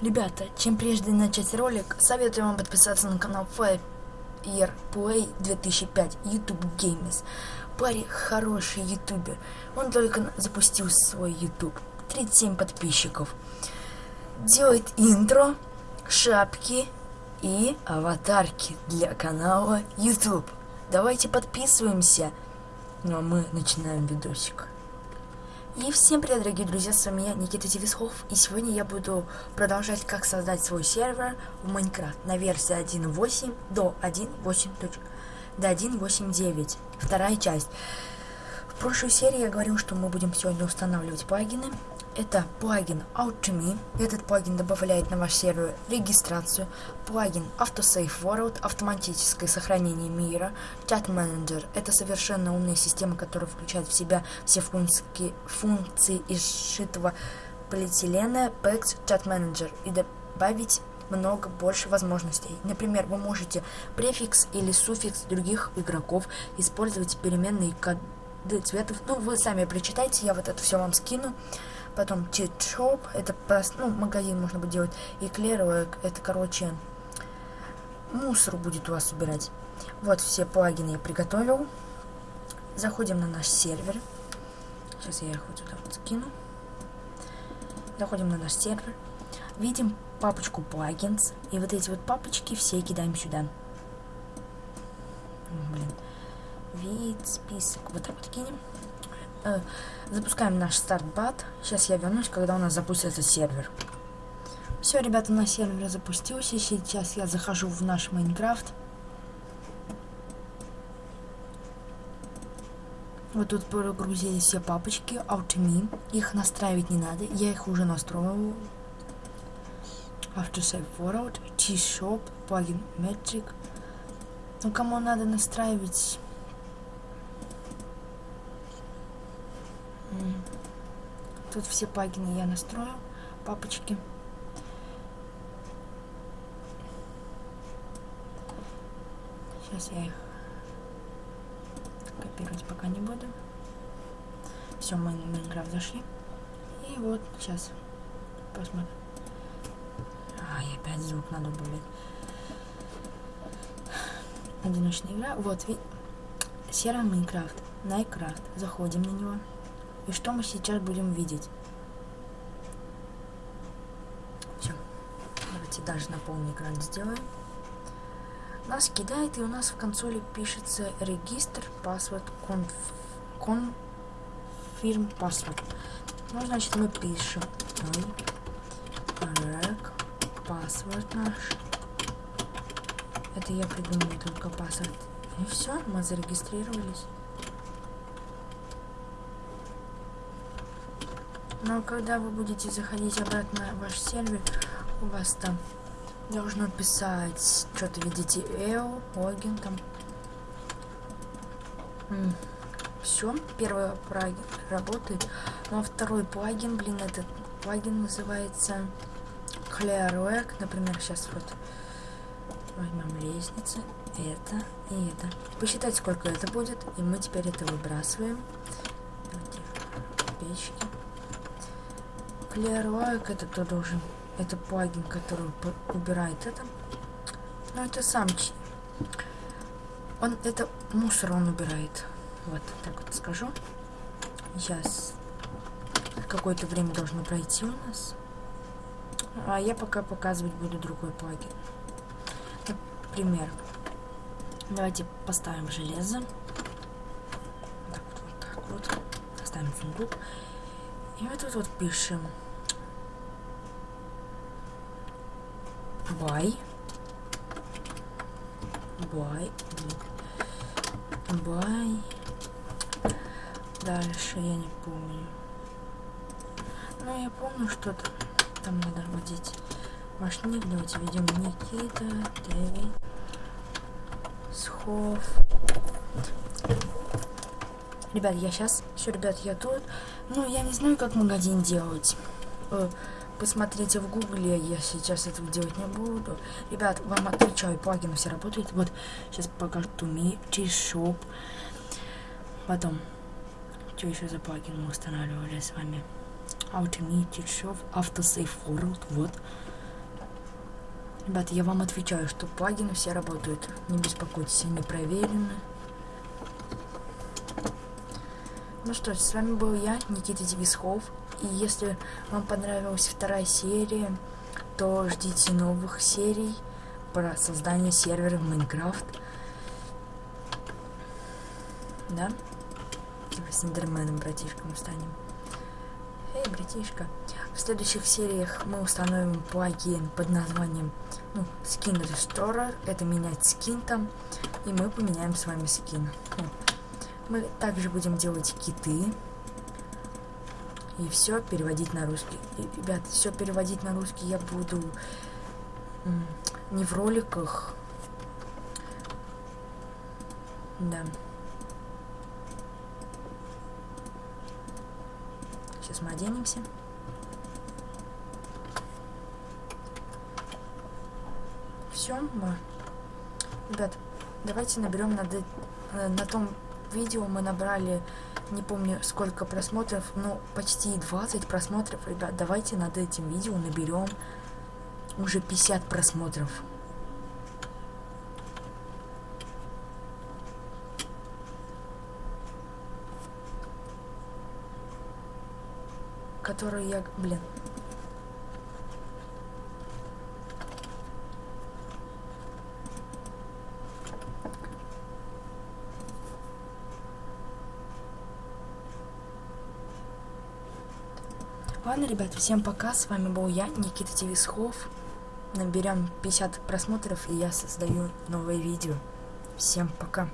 Ребята, чем прежде начать ролик, советую вам подписаться на канал Fire Play 2005 YouTube Games. Парень хороший ютубер. Он только запустил свой YouTube. 37 подписчиков. Делает интро, шапки и аватарки для канала YouTube. Давайте подписываемся. Ну а мы начинаем видосик. И всем привет, дорогие друзья, с вами я, Никита Девисхов, и сегодня я буду продолжать, как создать свой сервер в Майнкрафт на версии 1.8 до 1.8. до 1.8.9, вторая часть. В прошлой серии я говорил, что мы будем сегодня устанавливать плагины, это плагин AutoMe. Этот плагин добавляет на ваш сервер регистрацию. Плагин AutoSave World, автоматическое сохранение мира. Chat Manager – это совершенно умная система, которая включает в себя все функции, функции из сшитого полиэтилена PEX Chat Manager и добавить много больше возможностей. Например, вы можете префикс или суффикс других игроков использовать переменные коды цветов. Ну, вы сами прочитайте, я вот это все вам скину. Потом Чит-шоп, это просто, ну, магазин можно будет делать. И это, короче, мусор будет у вас убирать. Вот все плагины я приготовил. Заходим на наш сервер. Сейчас я их вот сюда вот скину. Заходим на наш сервер. Видим папочку плагинс. И вот эти вот папочки все кидаем сюда. Блин. Вид, список. Вот так вот кинем. Э, запускаем наш стартбат. Сейчас я вернусь, когда у нас запустится сервер. Все, ребята, на сервер запустился. Сейчас я захожу в наш Майнкрафт. Вот тут прогрузились все папочки, AutoMe. Их настраивать не надо, я их уже настроил. AfterSave World, T-Shop, плагин Metric. Ну, кому надо настраивать Тут все плагины я настрою, папочки. Сейчас я их копировать пока не буду. Все, мы на Майнкрафт зашли. И вот сейчас посмотрим. А, опять звук надо убавить. Одиночная игра. Вот, серый Майнкрафт. Найкрафт. Заходим на него. И что мы сейчас будем видеть? Все. Давайте даже на полный экран сделаем. Нас кидает, и у нас в консоли пишется регистр, паспорт, конф, конфирм паспорт. Ну, значит, мы пишем рек, паспорт наш. Это я придумал только паспорт. И все, мы зарегистрировались. Но когда вы будете заходить обратно в ваш сервер, у вас там должно писать, что-то видите, EO, логин там. Все, первый плагин работает. Ну а второй плагин, блин, этот плагин называется Clearwork. Например, сейчас вот возьмем лестницы, это и это. Посчитать, сколько это будет, и мы теперь это выбрасываем. Давайте печки. Clearlike это кто должен? Это плагин, который убирает это. Но ну, это сам. Он это мусор он убирает. Вот, так вот скажу. Сейчас какое-то время должно пройти у нас. А я пока показывать буду другой плагин. Например, давайте поставим железо. Так вот, так вот. Поставим сундук. И вот тут вот пишем Бай. Бай. Бай. Дальше я не помню. Ну, я помню что-то. Там надо вводить ваш ник. Давайте введем Никита, Дэвид, Схов. Ребят, я сейчас... Все, ребят, я тут. Ну, я не знаю, как магазин делать. Посмотрите в гугле, я сейчас этого делать не буду. Ребят, вам отвечаю, плагины все работают. Вот, сейчас покажу Туми, T-Shop. Потом, что еще за плагин мы устанавливали с вами? Automate, T-Shop, AutoSave World, вот. Ребята, я вам отвечаю, что плагины все работают. Не беспокойтесь, они проверены. Ну что ж, с вами был я, Никита Девисхов. И если вам понравилась вторая серия, то ждите новых серий про создание сервера в Майнкрафт. Да? Типа с Эндерменом, братишком станем. Эй, братишка. В следующих сериях мы установим плагин под названием ну, Skin Restorer. Это менять скин там. И мы поменяем с вами скин. Мы также будем делать киты. И все переводить на русский. И, ребят, все переводить на русский я буду не в роликах. Да. Сейчас мы оденемся. Все, мы... Ребят, давайте наберем на, на, на том видео мы набрали, не помню сколько просмотров, но почти 20 просмотров. Ребят, давайте над этим видео наберем уже 50 просмотров. Которые я, блин, Ладно, ребят, всем пока. С вами был я, Никита Тевисхов. Наберем 50 просмотров, и я создаю новое видео. Всем пока.